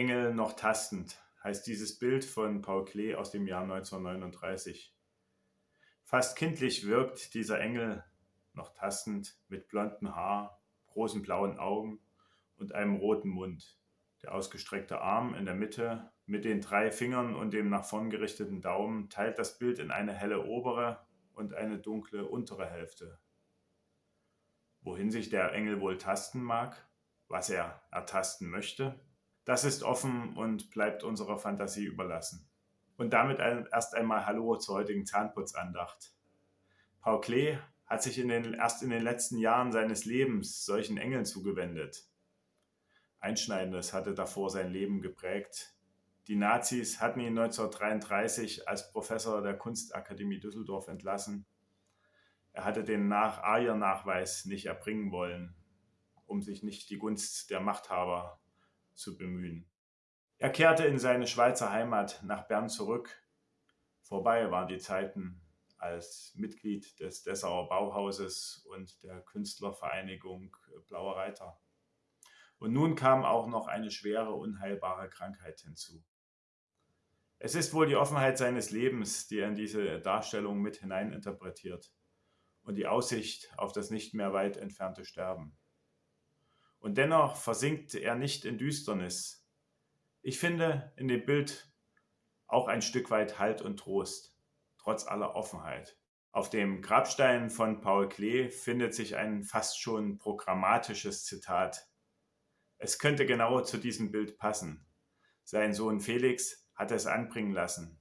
Engel noch tastend heißt dieses Bild von Paul Klee aus dem Jahr 1939. Fast kindlich wirkt dieser Engel noch tastend mit blondem Haar, großen blauen Augen und einem roten Mund. Der ausgestreckte Arm in der Mitte mit den drei Fingern und dem nach vorn gerichteten Daumen teilt das Bild in eine helle obere und eine dunkle untere Hälfte. Wohin sich der Engel wohl tasten mag, was er ertasten möchte, das ist offen und bleibt unserer Fantasie überlassen. Und damit erst einmal Hallo zur heutigen Zahnputzandacht. Paul Klee hat sich in den, erst in den letzten Jahren seines Lebens solchen Engeln zugewendet. Einschneidendes hatte davor sein Leben geprägt. Die Nazis hatten ihn 1933 als Professor der Kunstakademie Düsseldorf entlassen. Er hatte den nach Ayer-Nachweis nicht erbringen wollen, um sich nicht die Gunst der Machthaber zu bemühen. Er kehrte in seine Schweizer Heimat nach Bern zurück. Vorbei waren die Zeiten als Mitglied des Dessauer Bauhauses und der Künstlervereinigung Blauer Reiter. Und nun kam auch noch eine schwere, unheilbare Krankheit hinzu. Es ist wohl die Offenheit seines Lebens, die er in diese Darstellung mit hineininterpretiert und die Aussicht auf das nicht mehr weit entfernte Sterben. Und dennoch versinkt er nicht in Düsternis. Ich finde in dem Bild auch ein Stück weit Halt und Trost, trotz aller Offenheit. Auf dem Grabstein von Paul Klee findet sich ein fast schon programmatisches Zitat es könnte genau zu diesem Bild passen. Sein Sohn Felix hat es anbringen lassen.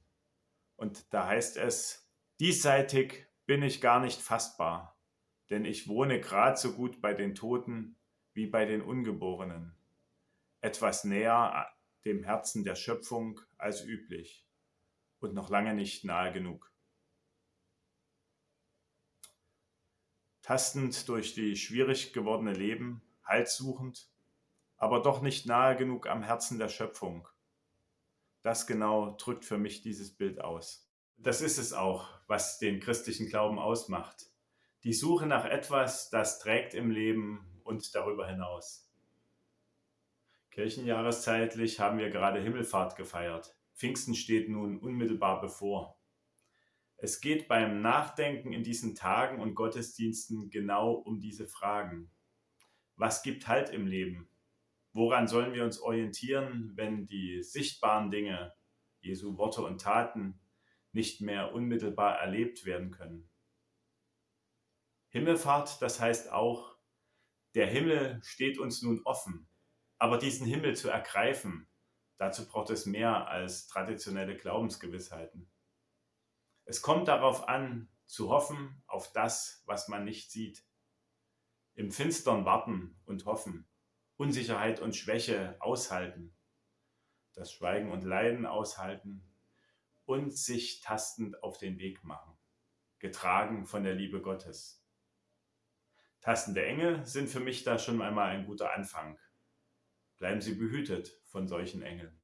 Und da heißt es, diesseitig bin ich gar nicht fassbar, denn ich wohne grad so gut bei den Toten wie bei den Ungeborenen, etwas näher dem Herzen der Schöpfung als üblich und noch lange nicht nahe genug. Tastend durch die schwierig gewordene Leben, Halt suchend, aber doch nicht nahe genug am Herzen der Schöpfung. Das genau drückt für mich dieses Bild aus. Das ist es auch, was den christlichen Glauben ausmacht. Die Suche nach etwas, das trägt im Leben und darüber hinaus. Kirchenjahreszeitlich haben wir gerade Himmelfahrt gefeiert. Pfingsten steht nun unmittelbar bevor. Es geht beim Nachdenken in diesen Tagen und Gottesdiensten genau um diese Fragen. Was gibt Halt im Leben? Woran sollen wir uns orientieren, wenn die sichtbaren Dinge, Jesu Worte und Taten, nicht mehr unmittelbar erlebt werden können? Himmelfahrt, das heißt auch, der Himmel steht uns nun offen. Aber diesen Himmel zu ergreifen, dazu braucht es mehr als traditionelle Glaubensgewissheiten. Es kommt darauf an, zu hoffen auf das, was man nicht sieht. Im Finstern warten und hoffen. Unsicherheit und Schwäche aushalten, das Schweigen und Leiden aushalten und sich tastend auf den Weg machen, getragen von der Liebe Gottes. Tastende Engel sind für mich da schon einmal ein guter Anfang. Bleiben Sie behütet von solchen Engeln.